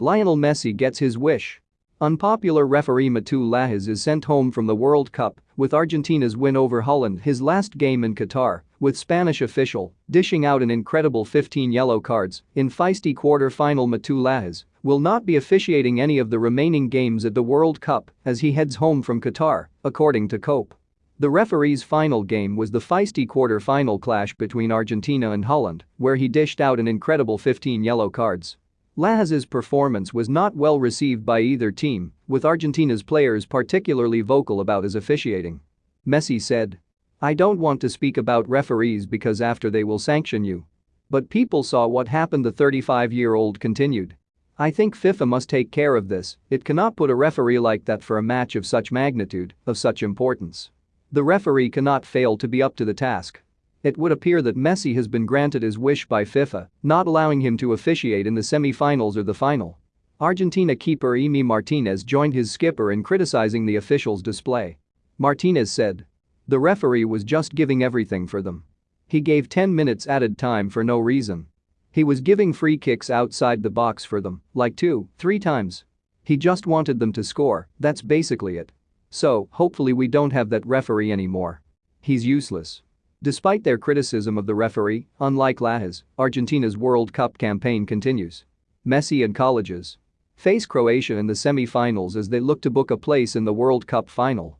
Lionel Messi gets his wish. Unpopular referee Mateu Lahoz is sent home from the World Cup with Argentina's win over Holland his last game in Qatar, with Spanish official dishing out an incredible 15 yellow cards in feisty quarter-final Mateu Lahoz will not be officiating any of the remaining games at the World Cup as he heads home from Qatar, according to COPE. The referee's final game was the feisty quarter-final clash between Argentina and Holland, where he dished out an incredible 15 yellow cards. Lahoz's performance was not well received by either team, with Argentina's players particularly vocal about his officiating. Messi said. I don't want to speak about referees because after they will sanction you. But people saw what happened the 35-year-old continued. I think FIFA must take care of this, it cannot put a referee like that for a match of such magnitude, of such importance. The referee cannot fail to be up to the task. It would appear that Messi has been granted his wish by FIFA, not allowing him to officiate in the semi-finals or the final. Argentina keeper Emi Martinez joined his skipper in criticizing the officials' display. Martinez said. The referee was just giving everything for them. He gave 10 minutes added time for no reason. He was giving free kicks outside the box for them, like two, three times. He just wanted them to score, that's basically it. So, hopefully we don't have that referee anymore. He's useless. Despite their criticism of the referee, unlike Lahoz, Argentina's World Cup campaign continues. Messi and colleges face Croatia in the semi-finals as they look to book a place in the World Cup final.